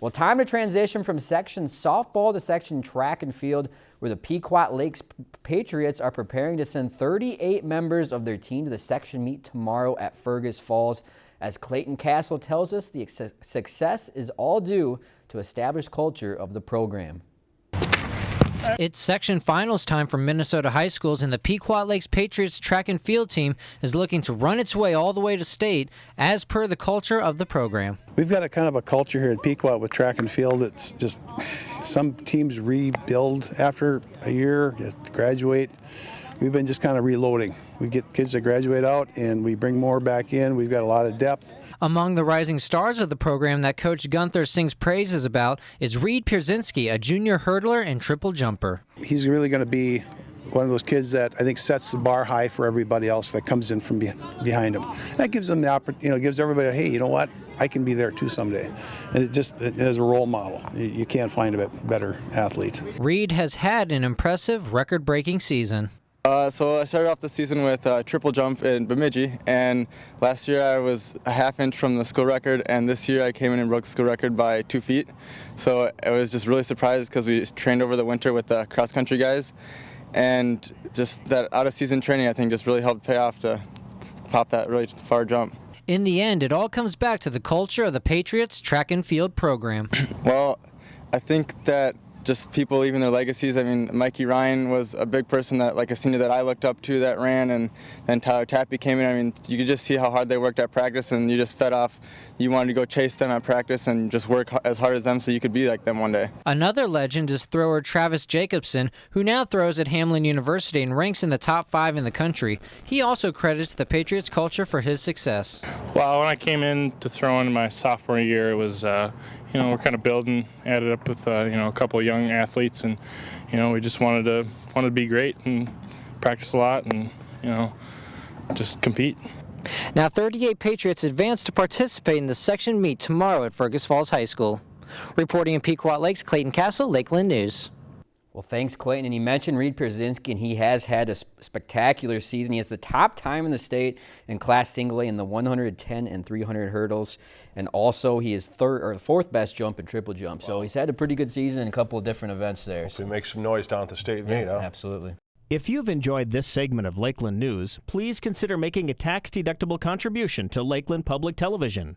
Well, time to transition from section softball to section track and field, where the Pequot Lakes Patriots are preparing to send 38 members of their team to the section meet tomorrow at Fergus Falls. As Clayton Castle tells us, the success is all due to established culture of the program. It's section finals time for Minnesota high schools, and the Pequot Lakes Patriots track and field team is looking to run its way all the way to state as per the culture of the program. We've got a kind of a culture here at Pequot with track and field. It's just some teams rebuild after a year, graduate. We've been just kind of reloading. We get kids that graduate out and we bring more back in. We've got a lot of depth. Among the rising stars of the program that Coach Gunther sings praises about is Reed Pierzynski, a junior hurdler and triple jumper. He's really going to be one of those kids that I think sets the bar high for everybody else that comes in from behind him. That gives them the opportunity, you know, gives everybody, hey, you know what, I can be there too someday. And it just it as a role model, you can't find a better athlete. Reed has had an impressive record-breaking season. Uh, so I started off the season with a triple jump in Bemidji, and last year I was a half inch from the school record, and this year I came in and broke the school record by two feet. So I was just really surprised because we trained over the winter with the cross country guys, and just that out of season training I think just really helped pay off to pop that really far jump. In the end, it all comes back to the culture of the Patriots track and field program. well, I think that just people leaving their legacies. I mean, Mikey Ryan was a big person that, like a senior that I looked up to that ran, and then Tyler Tappy came in. I mean, you could just see how hard they worked at practice, and you just fed off. You wanted to go chase them at practice and just work as hard as them so you could be like them one day. Another legend is thrower Travis Jacobson, who now throws at Hamline University and ranks in the top five in the country. He also credits the Patriots culture for his success. Well, when I came in to throw in my sophomore year, it was, uh, you know, we're kind of building, added up with, uh, you know, a couple of young athletes, and, you know, we just wanted to wanted to be great and practice a lot, and, you know, just compete. Now, 38 Patriots advance to participate in the section meet tomorrow at Fergus Falls High School. Reporting in Pequot Lakes, Clayton Castle, Lakeland News. Well, thanks, Clayton. And you mentioned Reed Pierzynski, and he has had a spectacular season. He has the top time in the state in Class Single A in the 110 and 300 hurdles, and also he is third or fourth best jump in triple jump. Wow. So he's had a pretty good season in a couple of different events there. So he makes some noise down at the state meet, huh? Absolutely. If you've enjoyed this segment of Lakeland News, please consider making a tax-deductible contribution to Lakeland Public Television.